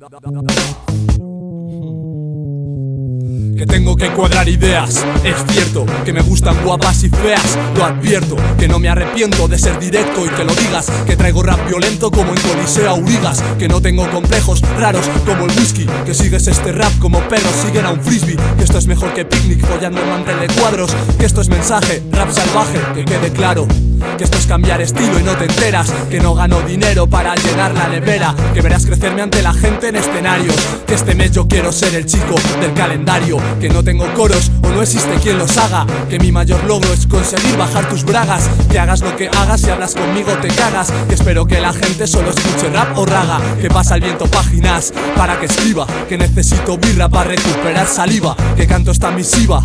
Que tengo que cuadrar ideas, es cierto Que me gustan guapas y feas, lo advierto Que no me arrepiento de ser directo y que lo digas. Que traigo rap violento como en Coliseo Aurigas Que no tengo complejos raros como el whisky. Que sigues este rap como perros siguen a un frisbee. Que esto es mejor que picnic follando en mantel de cuadros. Que esto es mensaje, rap salvaje, que quede claro que esto es cambiar estilo y no te enteras. Que no gano dinero para llenar la nevera. Que verás crecerme ante la gente en escenarios Que este mes yo quiero ser el chico del calendario. Que no tengo coros o no existe quien los haga. Que mi mayor logro es conseguir bajar tus bragas. Que hagas lo que hagas y hablas conmigo te cagas. Que espero que la gente solo escuche rap o raga. Que pasa el viento páginas para que escriba. Que necesito birra para recuperar saliva. Que canto esta misiva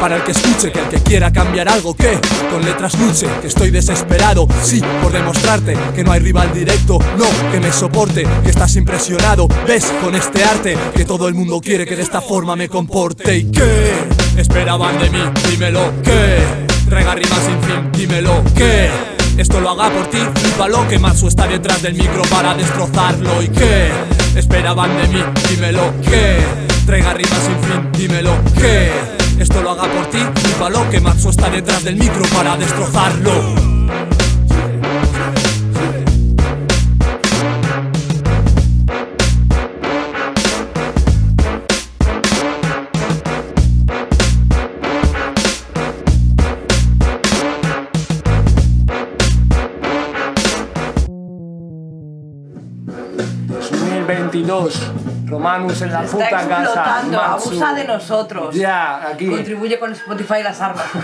para el que escuche, que el que quiera cambiar algo que con letras luche, que estoy desesperado, sí, por demostrarte que no hay rival directo, no, que me soporte, que estás impresionado, ves, con este arte, que todo el mundo quiere que de esta forma me comporte. Y que esperaban de mí, dímelo, que traiga rimas sin fin, dímelo, que esto lo haga por ti, flipalo, que Matsu está detrás del micro para destrozarlo. Y que esperaban de mí, dímelo, que traiga rimas sin fin, dímelo, que esto lo haga por ti, flipalo que Maxo está detrás del micro para destrozarlo Romanus en la puta casa. abusa de nosotros. Ya, aquí. Contribuye con Spotify las armas.